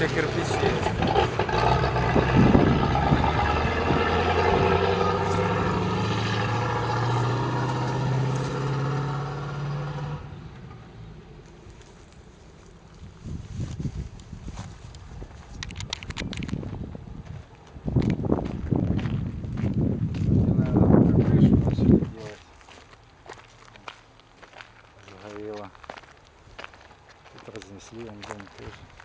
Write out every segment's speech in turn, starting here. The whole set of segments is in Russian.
куча кирпичей. Загорело. Тут разнесли, он дом тоже.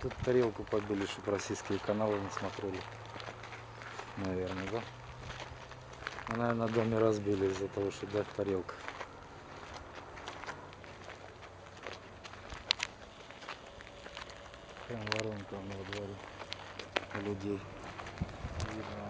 Тут тарелку побили, чтобы российские каналы не смотрели. Наверное, да? Ну, наверное, на доме разбили из-за того, что да, тарелка. Прям воронка вон во дворе у людей. Видно.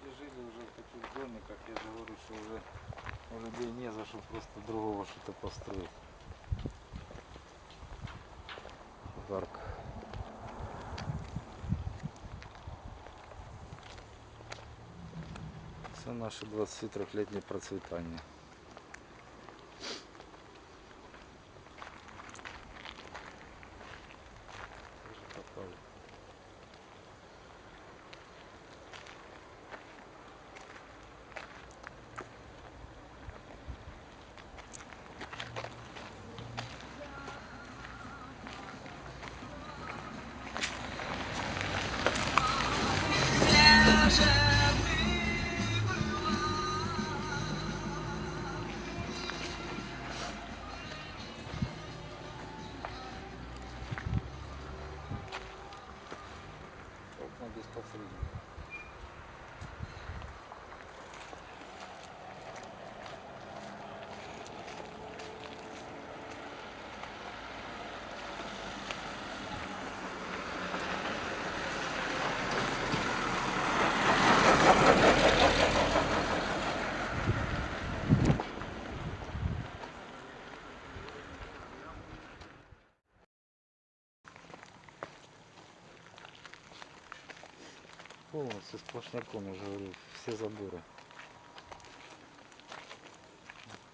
Люди жили уже в таких домиках, я же говорю, что уже у людей не за что просто другого что-то построить. Жарко. Це наше 23-летнее процветание. Полностью сплошняком, я же говорю, все заборы.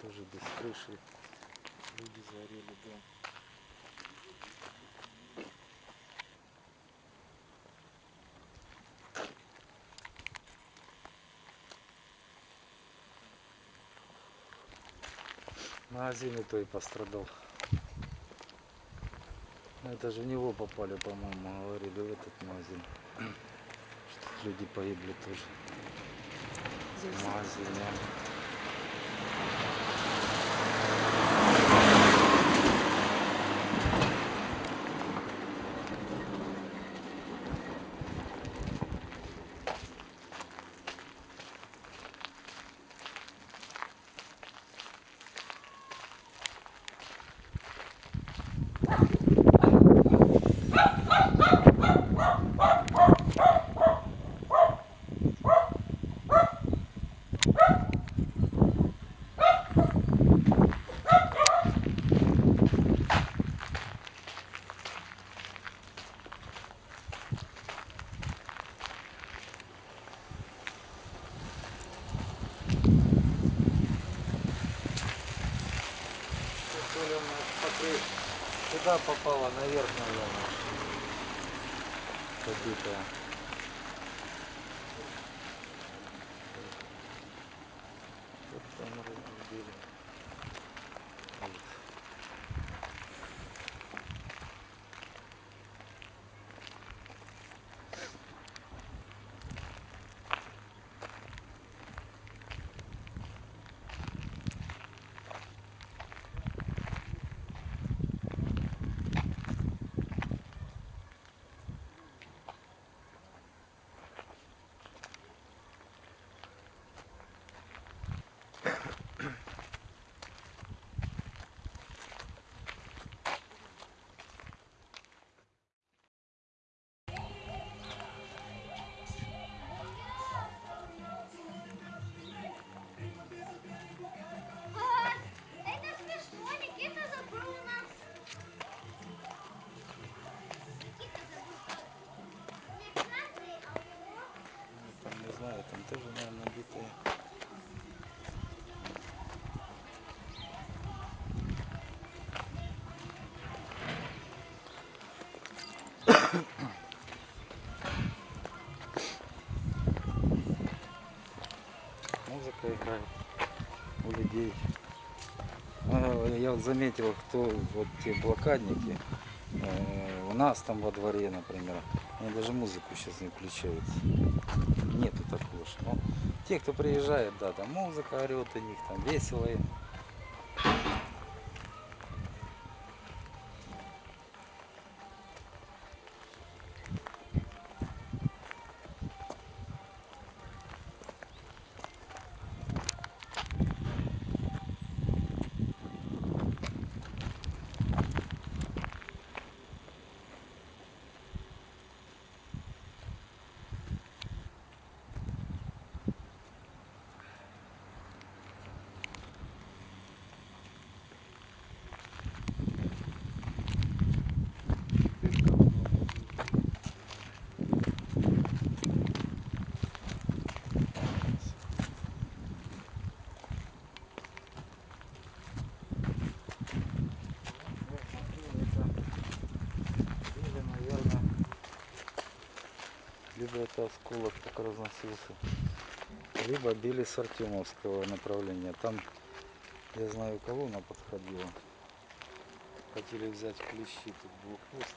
Тоже без крыши. Люди загорели дом. Магазин и то и пострадал. Это же в него попали, по-моему, говорили, в этот магазин. Люди погибли тоже. Магазине. Сюда попала, наверх, наверное. побитая. Вот там разбили. Битые. Музыка играет у людей. А, Я вот заметил, кто вот те блокадники, э, у нас там во дворе, например, они даже музыку сейчас не включают. Нету такого, что. Те, кто приезжает, да, там музыка орет у них, там весело им. Вот смотри, это или, наверное, либо это осколок так разносился, либо били с Артемовского направления. Там, я знаю, колонна подходила. Хотели взять клещи, тут блокпост.